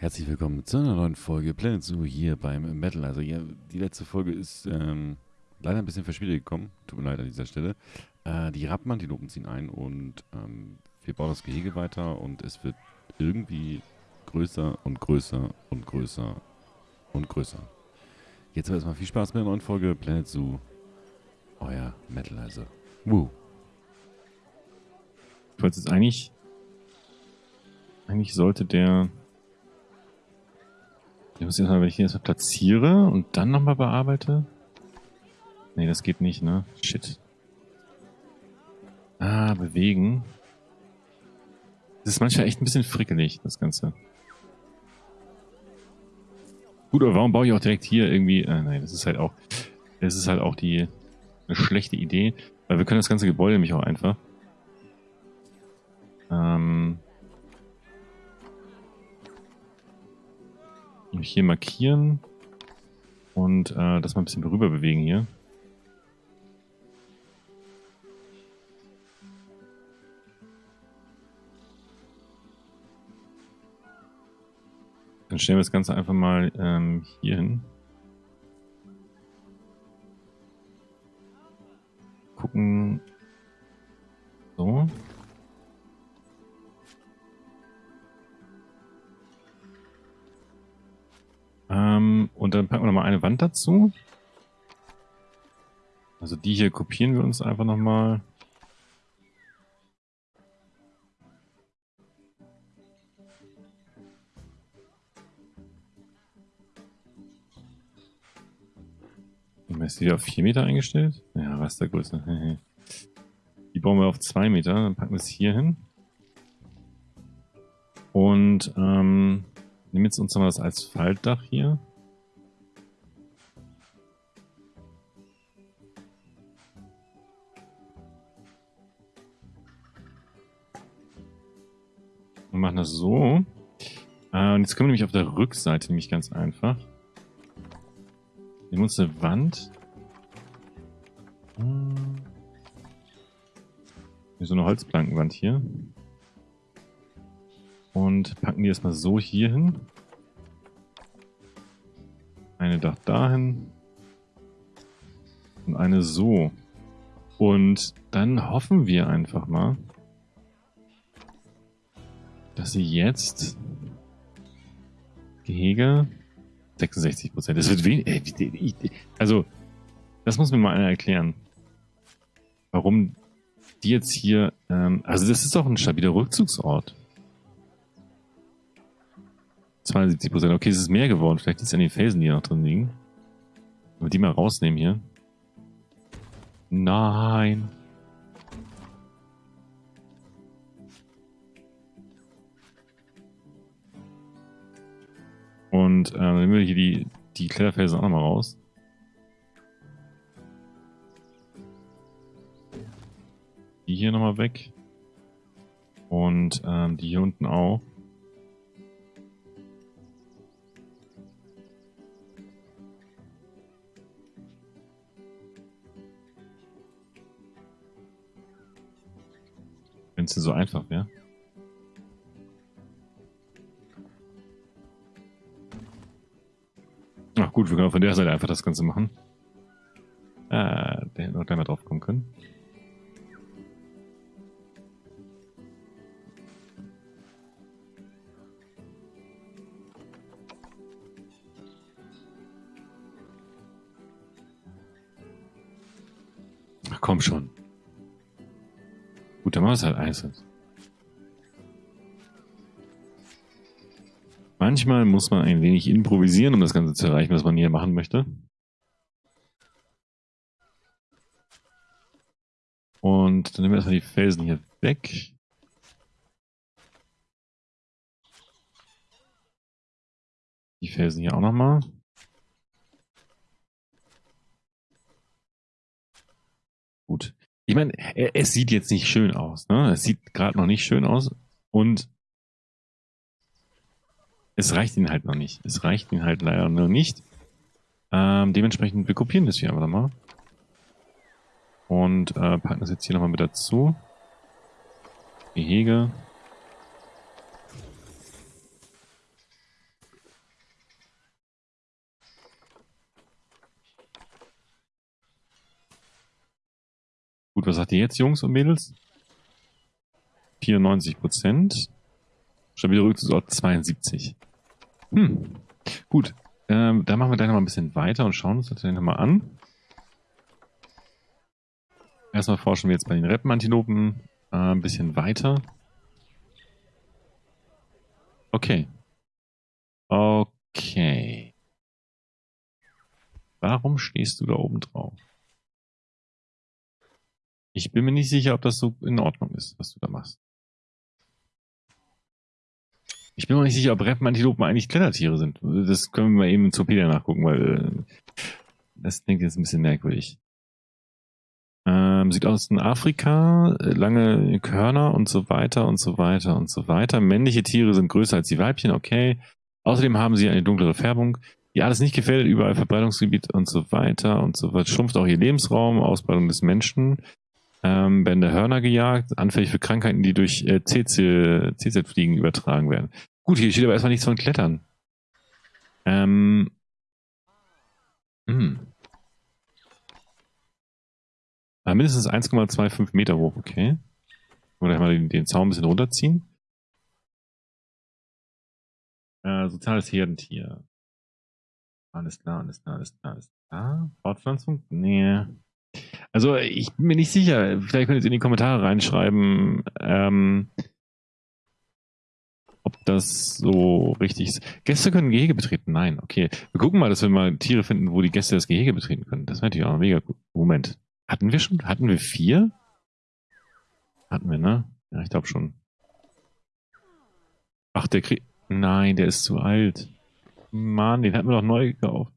Herzlich willkommen zu einer neuen Folge Planet Zoo hier beim Metal. Also ja, die letzte Folge ist ähm, leider ein bisschen verspätet gekommen. Tut mir leid an dieser Stelle. Äh, die Rappenantilopen ziehen ein und ähm, wir bauen das Gehege weiter und es wird irgendwie größer und größer und größer und größer. Jetzt aber erstmal viel Spaß mit der neuen Folge Planet Zoo. Euer Metalizer. Woo. Ich wollte jetzt eigentlich. Eigentlich sollte der. Ich muss jetzt mal, wenn ich den jetzt mal platziere und dann nochmal bearbeite. Nee, das geht nicht, ne? Shit. Ah, bewegen. Das ist manchmal echt ein bisschen frickelig, das Ganze. Gut, aber warum baue ich auch direkt hier irgendwie... Äh, nein, das ist halt auch... Das ist halt auch die... Eine schlechte Idee. Weil wir können das ganze Gebäude nämlich auch einfach... Ähm... Hier markieren. Und äh, das mal ein bisschen rüber bewegen hier. Dann stellen wir das Ganze einfach mal ähm, hier hin. Wand dazu. Also die hier kopieren wir uns einfach nochmal. Ist die auf 4 Meter eingestellt? Ja, Rastergröße. Die bauen wir auf 2 Meter, dann packen wir es hier hin. Und ähm, nehmen jetzt uns nochmal das als Faltdach hier. Machen das so. Äh, und jetzt können wir nämlich auf der Rückseite nämlich ganz einfach. Nehmen uns eine Wand. So eine Holzplankenwand hier. Und packen die erstmal so hier hin. Eine Dach dahin. Und eine so. Und dann hoffen wir einfach mal, dass sie jetzt Gehege 66 Prozent. Das wird wenig. Also, das muss mir mal einer erklären. Warum die jetzt hier, ähm, also das ist doch ein stabiler Rückzugsort. 72 Prozent. Okay, es ist mehr geworden. Vielleicht liegt es an den Felsen, die noch drin liegen. Wir die mal rausnehmen hier. Nein. Und äh, dann nehmen wir hier die, die Kletterfelsen auch nochmal raus. Die hier nochmal weg. Und ähm, die hier unten auch. Wenn es so einfach wäre. Ach gut, wir können von der Seite einfach das Ganze machen. Äh, der hätte noch gleich mal drauf kommen können. Ach komm schon. Gut, dann machen wir es halt einzeln. Manchmal muss man ein wenig improvisieren, um das Ganze zu erreichen, was man hier machen möchte. Und dann nehmen wir erstmal die Felsen hier weg. Die Felsen hier auch nochmal. Gut. Ich meine, es sieht jetzt nicht schön aus. Ne? Es sieht gerade noch nicht schön aus. Und es reicht ihnen halt noch nicht. Es reicht ihnen halt leider noch nicht. Ähm, dementsprechend, wir kopieren das hier einfach nochmal. Und äh, packen das jetzt hier nochmal mit dazu. Gehege. Gut, was sagt ihr jetzt, Jungs und Mädels? 94 Prozent. Stabiler Rückzugsort 72. Hm. Gut. Ähm, da machen wir gleich noch mal ein bisschen weiter und schauen uns das dann nochmal an. Erstmal forschen wir jetzt bei den Reppenantilopen äh, ein bisschen weiter. Okay. Okay. Warum stehst du da oben drauf? Ich bin mir nicht sicher, ob das so in Ordnung ist, was du da machst. Ich bin mir nicht sicher, ob Reppenantilopen eigentlich Klettertiere sind. Das können wir mal eben in Zopedia nachgucken, weil äh, das klingt jetzt ein bisschen merkwürdig. Ähm, Südosten Afrika, lange Körner und so weiter und so weiter und so weiter. Männliche Tiere sind größer als die Weibchen, okay. Außerdem haben sie eine dunklere Färbung. Die alles nicht gefällt, überall Verbreitungsgebiet und so weiter und so weiter. Schrumpft auch ihr Lebensraum, Ausbreitung des Menschen. Ähm, werden Hörner gejagt, anfällig für Krankheiten, die durch äh, CZ-Fliegen übertragen werden. Gut, hier steht aber erstmal nichts von Klettern. Ähm. Hm. Ah, mindestens 1,25 Meter hoch, okay. Oder mal den, den Zaun ein bisschen runterziehen. Äh, soziales Herdentier. Alles klar, alles klar, alles klar, alles klar. Fortpflanzung? Nee. Also ich bin mir nicht sicher. Vielleicht könnt ihr es in die Kommentare reinschreiben, ähm, ob das so richtig ist. Gäste können Gehege betreten? Nein, okay. Wir gucken mal, dass wir mal Tiere finden, wo die Gäste das Gehege betreten können. Das wäre natürlich auch mega gut. Moment. Hatten wir schon? Hatten wir vier? Hatten wir, ne? Ja, ich glaube schon. Ach, der kriegt. Nein, der ist zu alt. Mann, den hatten wir doch neu gekauft.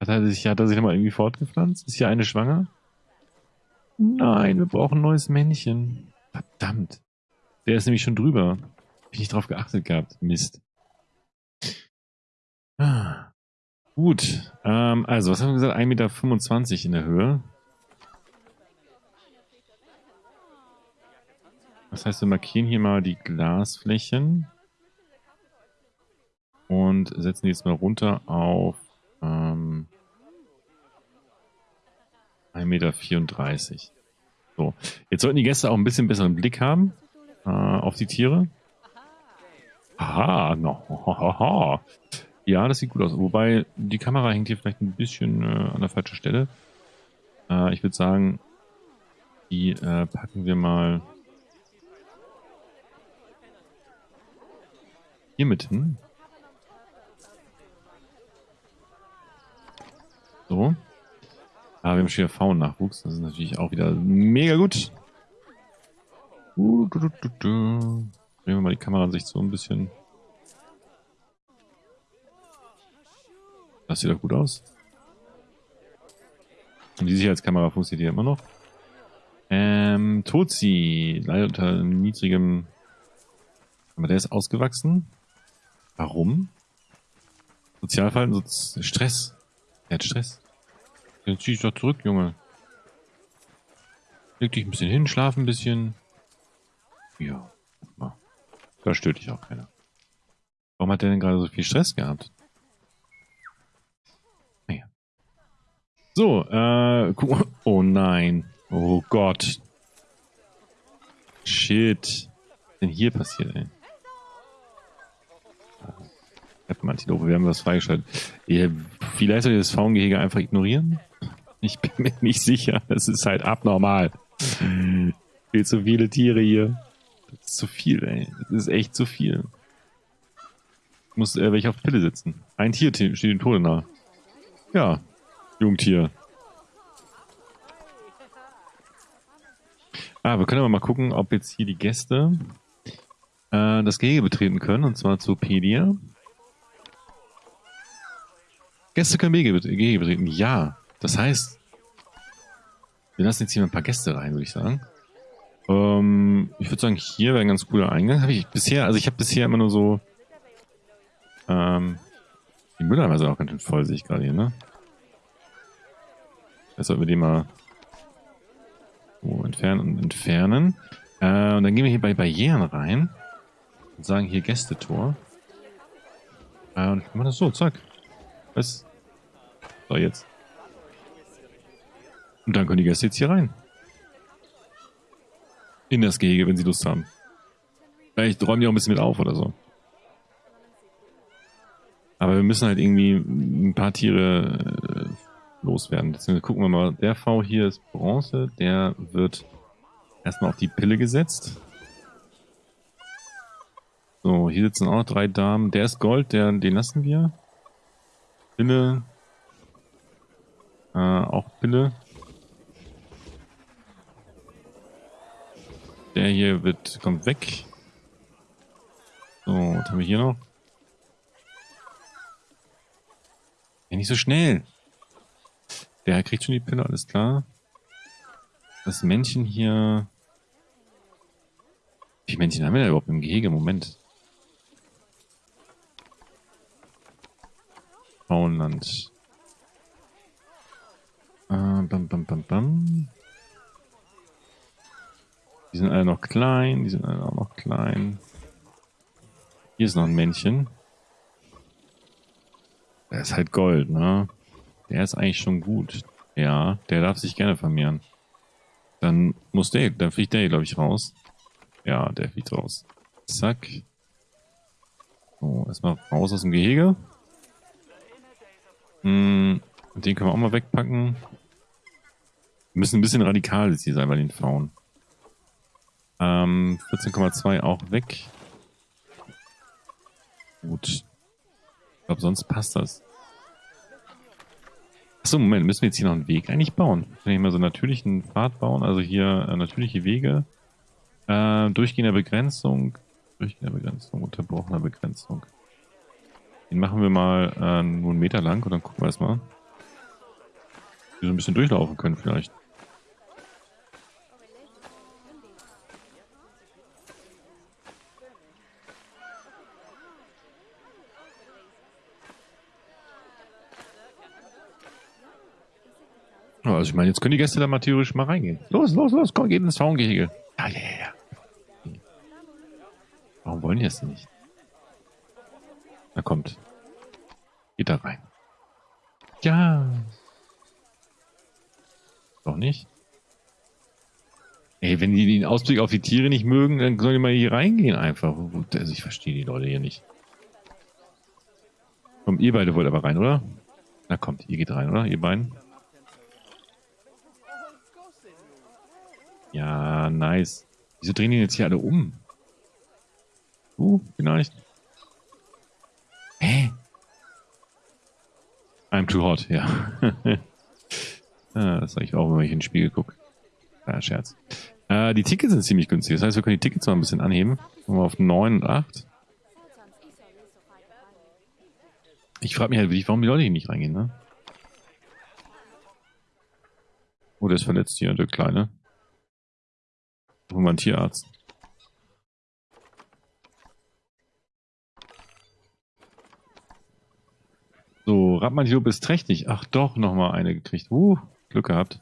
Hat er sich, hat er sich nochmal irgendwie fortgepflanzt? Ist hier eine schwanger? Nein, wir brauchen ein neues Männchen. Verdammt. Der ist nämlich schon drüber. Bin ich nicht drauf geachtet gehabt. Mist. Ah. Gut. Ähm, also, was haben wir gesagt? 1,25 Meter in der Höhe. Das heißt, wir markieren hier mal die Glasflächen und setzen die jetzt mal runter auf ähm, 1,34 Meter. So, jetzt sollten die Gäste auch ein bisschen besseren Blick haben äh, auf die Tiere. Aha, no, Ja, das sieht gut aus. Wobei, die Kamera hängt hier vielleicht ein bisschen äh, an der falschen Stelle. Äh, ich würde sagen, die äh, packen wir mal Hier mit hin. So. Ah, wir haben schon V-Nachwuchs. Das ist natürlich auch wieder mega gut. Uh, du, du, du, du. Drehen wir mal die Kameraansicht so ein bisschen. Das sieht doch gut aus. Und die Sicherheitskamera funktioniert immer noch. Ähm, Tozi, leider unter niedrigem... Aber der ist ausgewachsen. Warum? Sozialverhalten, so Stress. Er hat Stress. Dann zieh ich doch zurück, Junge. Leg dich ein bisschen hin, schlaf ein bisschen. Ja. Da stört dich auch keiner. Warum hat der denn gerade so viel Stress gehabt? Naja. So, äh. Oh nein. Oh Gott. Shit. Was ist denn hier passiert, ey? Antilope, wir haben was freigeschaltet. Vielleicht soll ihr das Faungehege einfach ignorieren? Ich bin mir nicht sicher. Das ist halt abnormal. Viel zu viele Tiere hier. Das ist zu viel, ey. Das ist echt zu viel. Ich muss äh, welche auf Pille sitzen. Ein Tier steht dem Tode nahe. Ja, Jungtier. Ah, wir können aber mal gucken, ob jetzt hier die Gäste äh, das Gehege betreten können, und zwar zu Pedia. Gäste können Wege betreten. Ja. Das heißt, wir lassen jetzt hier ein paar Gäste rein, würde ich sagen. Ähm, ich würde sagen, hier wäre ein ganz cooler Eingang. Habe ich bisher, also ich habe bisher immer nur so. Ähm, die Mülleimer sind auch ganz schön voll, sehe ich gerade hier, ne? Jetzt sollten wir die mal so entfernen und entfernen. Äh, und dann gehen wir hier bei Barrieren rein und sagen hier Gästetor. Äh, und machen das so, zack. Was? So, jetzt. Und dann können die Gäste jetzt hier rein. In das Gehege, wenn sie Lust haben. Vielleicht räumen die auch ein bisschen mit auf oder so. Aber wir müssen halt irgendwie ein paar Tiere äh, loswerden. Deswegen gucken wir mal. Der V hier ist Bronze. Der wird erstmal auf die Pille gesetzt. So, hier sitzen auch noch drei Damen. Der ist Gold, der, den lassen wir. Pille. Äh, auch Pille. Der hier wird, kommt weg. So, was haben wir hier noch? Ja, nicht so schnell. Der kriegt schon die Pille, alles klar. Das Männchen hier... Wie viele Männchen haben wir da überhaupt im Gehege? Moment. Frauenland. Äh, bam, bam, bam, bam. Die sind alle noch klein, die sind alle auch noch klein. Hier ist noch ein Männchen. Der ist halt Gold, ne? Der ist eigentlich schon gut. Ja, der darf sich gerne vermehren. Dann muss der, dann fliegt der, glaube ich, raus. Ja, der fliegt raus. Zack. So, erstmal raus aus dem Gehege. Hm, den können wir auch mal wegpacken. Wir müssen ein bisschen radikal jetzt hier sein bei den Frauen. Ähm, 14,2 auch weg. Gut. Ich glaube, sonst passt das. Achso, Moment, müssen wir jetzt hier noch einen Weg eigentlich bauen? Wir hier mal so einen natürlichen Pfad bauen? Also hier äh, natürliche Wege. Äh, durchgehender Begrenzung. Durchgehender Begrenzung, unterbrochener Begrenzung. Den machen wir mal äh, nur einen Meter lang und dann gucken wir erstmal. Wir so ein bisschen durchlaufen können vielleicht. Also ich meine, jetzt können die Gäste da mal theoretisch mal reingehen. Los, los, los, komm, geht ins Zaungehege. Ja, ja, ja, ja. Warum wollen die denn nicht? Na kommt. Geht da rein. Ja. Doch nicht? Ey, wenn die den Ausblick auf die Tiere nicht mögen, dann sollen die mal hier reingehen einfach. Also ich verstehe die Leute hier nicht. Kommt ihr beide wollt aber rein, oder? Na kommt, ihr geht rein, oder? Ihr beiden? Ja, nice. Wieso drehen die jetzt hier alle um? Uh, vielleicht. Hä? I'm too hot, ja. ah, das sage ich auch, wenn ich in den Spiegel gucke. Ah, Scherz. Äh, die Tickets sind ziemlich günstig. Das heißt, wir können die Tickets mal ein bisschen anheben. Mal auf 9 und 8. Ich frage mich halt warum die Leute hier nicht reingehen, ne? Oh, der ist verletzt hier, der Kleine. Holen wir einen Tierarzt. So, Radmantilope ist trächtig. Ach doch, nochmal eine gekriegt. Uh, Glück gehabt.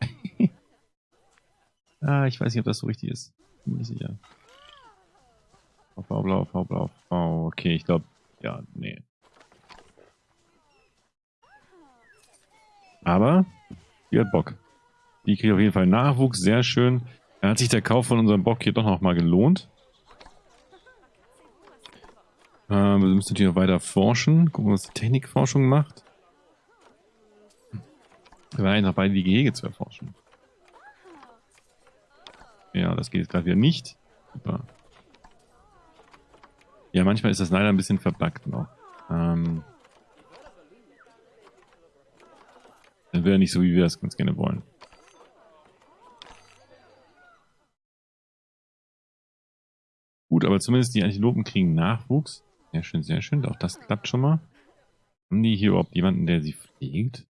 ah, ich weiß nicht, ob das so richtig ist. Bin nicht sicher. V, blau, V, blau, V. Okay, ich glaube, ja, nee. Aber, die hat Bock. Die kriegt auf jeden Fall Nachwuchs, sehr schön. Dann hat sich der Kauf von unserem Bock hier doch nochmal gelohnt. Äh, wir müssen natürlich noch weiter forschen. Gucken, was die Technikforschung macht. Wir waren noch beide die Gehege zu erforschen. Ja, das geht jetzt gerade wieder nicht. Super. Ja, manchmal ist das leider ein bisschen verbuggt noch. Ähm, dann wäre nicht so, wie wir das ganz gerne wollen. Gut, aber zumindest die Antilopen kriegen Nachwuchs. Sehr schön, sehr schön. Auch das klappt schon mal. Haben die hier überhaupt jemanden, der sie pflegt?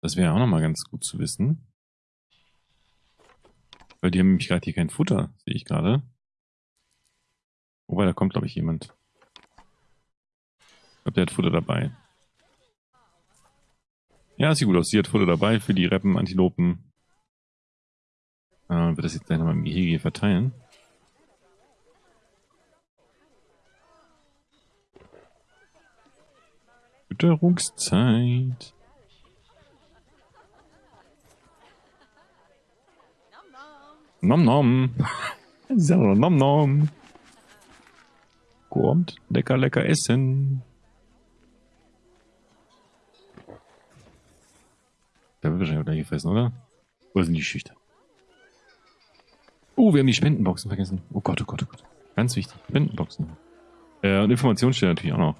Das wäre auch nochmal ganz gut zu wissen. Weil die haben nämlich gerade hier kein Futter, sehe ich gerade. Wobei, da kommt, glaube ich, jemand. Ich glaube, der hat Futter dabei. Ja, sieht gut aus. Sie hat Futter dabei für die Reppen, Antilopen. Äh, wird das jetzt gleich nochmal im Gehege verteilen. Fütterungszeit. Nom nom. nom nom. Kommt, lecker, lecker essen. Da wird wahrscheinlich auch gleich gefressen, oder? Wo sind die Schüchter? Oh, wir haben die Spendenboxen vergessen. Oh Gott, oh Gott, oh Gott. Ganz wichtig. Spendenboxen. Äh, und Informationen stehen natürlich auch noch.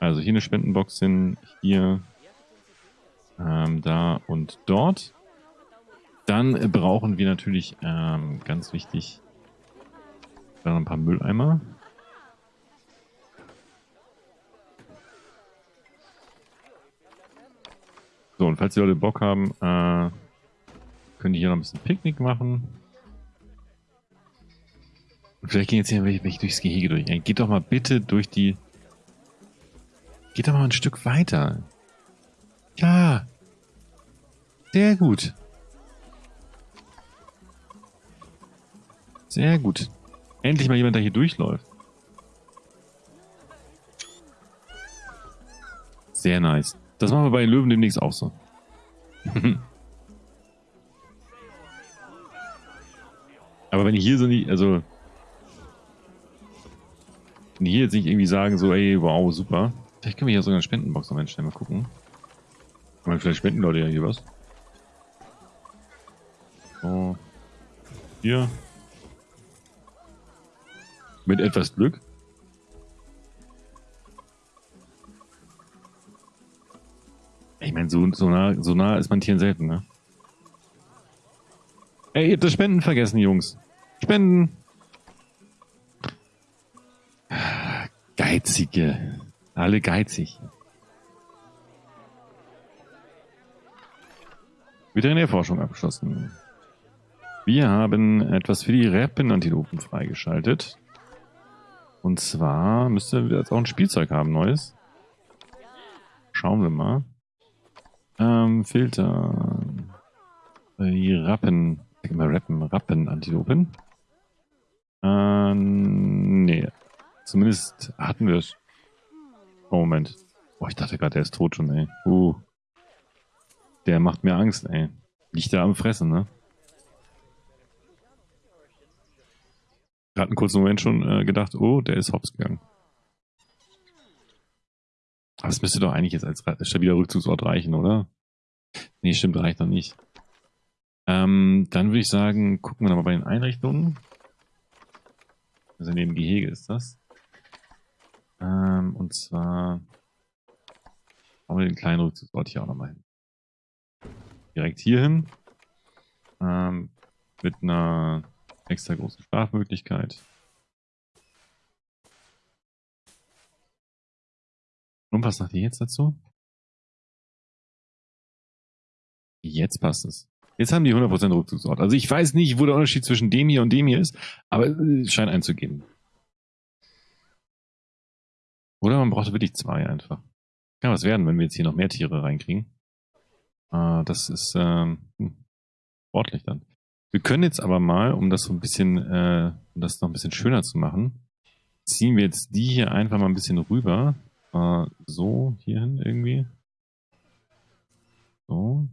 Also hier eine Spendenbox hin, hier, ähm, da und dort. Dann brauchen wir natürlich, ähm, ganz wichtig, dann ein paar Mülleimer. So, und falls die Leute Bock haben, äh, können die hier noch ein bisschen Picknick machen. Vielleicht gehen jetzt hier welche, welche durchs Gehege durch. Geht doch mal bitte durch die... Geht doch mal ein Stück weiter. Ja. Sehr gut. Sehr gut. Endlich mal jemand, der hier durchläuft. Sehr nice. Das machen wir bei den Löwen demnächst auch so. Aber wenn ich hier so nicht, also die hier jetzt nicht irgendwie sagen so, ey, wow, super. Vielleicht können wir hier sogar eine Spendenbox noch einstellen, mal gucken. Aber vielleicht spenden Leute ja hier was. So. Hier. Mit etwas Glück. Ich meine, so, so, nah, so nah ist man Tieren selten, ne? Ey, ihr habt das Spenden vergessen, Jungs. Spenden! Geizige. Alle geizig. Veterinärforschung abgeschlossen. Wir haben etwas für die Rappenantilopen freigeschaltet. Und zwar müsste wir jetzt auch ein Spielzeug haben, neues. Schauen wir mal. Ähm, Filter. Die Rappen. Sag mal Rappen. Rappenantilopen. Ähm, nee. Zumindest hatten wir es. Oh, Moment. Oh, ich dachte gerade, der ist tot schon, ey. Uh. Der macht mir Angst, ey. Liegt da am Fressen, ne? Gerade einen kurzen Moment schon äh, gedacht, oh, der ist hops gegangen. Aber es müsste doch eigentlich jetzt als stabiler Rückzugsort reichen, oder? Nee, stimmt, reicht noch nicht. Ähm, dann würde ich sagen, gucken wir nochmal bei den Einrichtungen. Also neben Gehege ist das. Ähm, und zwar machen wir den kleinen Rückzugsort hier auch nochmal hin. Direkt hier hin. Ähm, mit einer extra großen Schlafmöglichkeit. Und was sagt ihr jetzt dazu? Jetzt passt es. Jetzt haben die 100% Rückzugsort. Also ich weiß nicht, wo der Unterschied zwischen dem hier und dem hier ist, aber es scheint einzugehen. Oder man braucht wirklich zwei einfach. Kann was werden, wenn wir jetzt hier noch mehr Tiere reinkriegen. Ah, das ist ähm, hm, sportlich dann. Wir können jetzt aber mal, um das so ein bisschen, äh, um das noch ein bisschen schöner zu machen, ziehen wir jetzt die hier einfach mal ein bisschen rüber. Äh, so, hierhin irgendwie. So.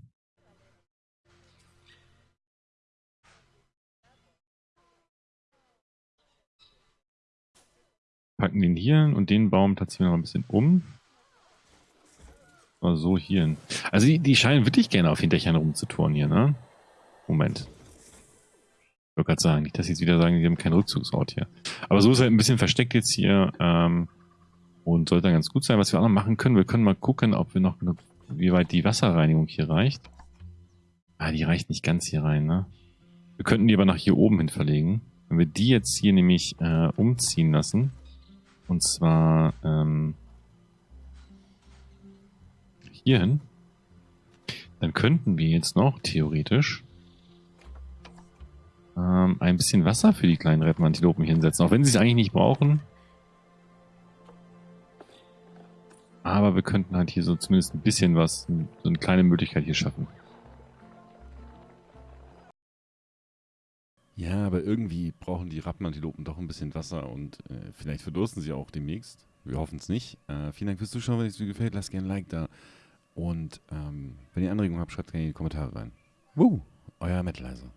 Packen den hier hin und den Baum tatsächlich noch ein bisschen um. So, hier hin. Also die, die scheinen wirklich gerne auf den Dächern rumzuturnen hier, ne? Moment. Ich wollte gerade sagen, nicht, dass sie jetzt wieder sagen, die haben keinen Rückzugsort hier. Aber so ist halt ein bisschen versteckt jetzt hier. Ähm, und sollte dann ganz gut sein. Was wir auch noch machen können, wir können mal gucken, ob wir noch genug, wie weit die Wasserreinigung hier reicht. Ah, die reicht nicht ganz hier rein, ne? Wir könnten die aber nach hier oben hin verlegen. Wenn wir die jetzt hier nämlich äh, umziehen lassen, und zwar ähm, hierhin. Dann könnten wir jetzt noch theoretisch ähm, ein bisschen Wasser für die kleinen Reppenantilopen hinsetzen. Auch wenn sie es eigentlich nicht brauchen. Aber wir könnten halt hier so zumindest ein bisschen was, so eine kleine Möglichkeit hier schaffen. Ja, aber irgendwie brauchen die Rappenantilopen doch ein bisschen Wasser und äh, vielleicht verdursten sie auch demnächst. Wir hoffen es nicht. Äh, vielen Dank fürs Zuschauen. Wenn es euch gefällt, lasst gerne ein Like da. Und ähm, wenn ihr Anregungen habt, schreibt gerne in die Kommentare rein. Woo, euer Metalizer.